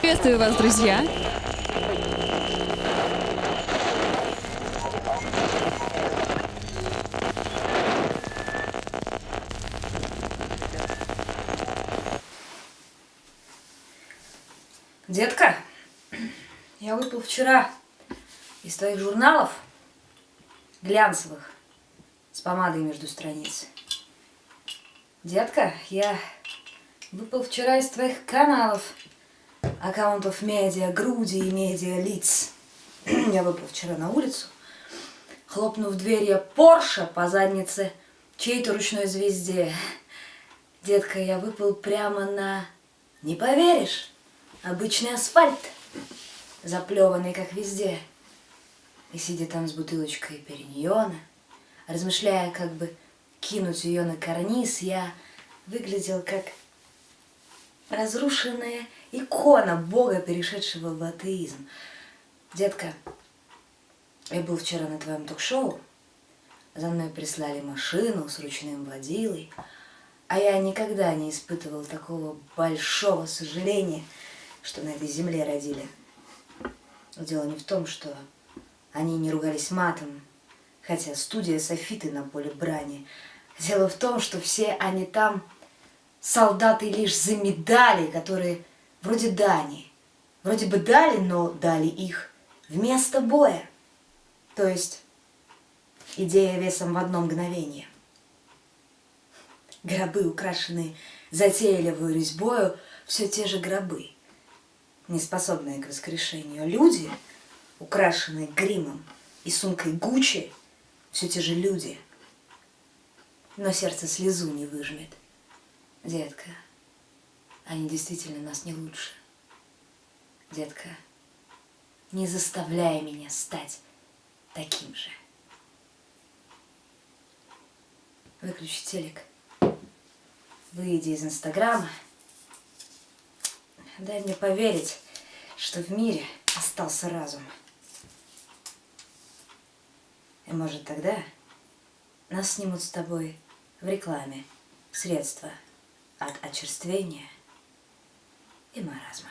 Приветствую вас, друзья! Детка, я выпил вчера из твоих журналов глянцевых с помадой между страниц. Детка, я выпал вчера из твоих каналов, аккаунтов медиа, груди и медиа лиц. Я выпал вчера на улицу, хлопнув дверью Порше по заднице чьей-то ручной звезде. Детка, я выпал прямо на... Не поверишь, обычный асфальт, заплеванный как везде. И сидя там с бутылочкой периньона, размышляя, как бы кинуть ее на карниз, я выглядел как разрушенная икона Бога, перешедшего в атеизм. Детка, я был вчера на твоем ток-шоу, за мной прислали машину с ручным водилой, а я никогда не испытывал такого большого сожаления, что на этой земле родили. Дело не в том, что они не ругались матом, хотя студия Софиты на поле брани. Дело в том, что все они там солдаты лишь за медали, которые вроде дани. Вроде бы дали, но дали их вместо боя. То есть идея весом в одно мгновение. Гробы, украшенные затейливой резьбою, все те же гробы, не способные к воскрешению. Люди, украшенные гримом и сумкой Гуччи, все те же люди. Но сердце слезу не выжмет. Детка, они действительно нас не лучше. Детка, не заставляй меня стать таким же. Выключи телек. Выйди из Инстаграма. Дай мне поверить, что в мире остался разум. И может тогда нас снимут с тобой в рекламе средства от очерствения и маразма.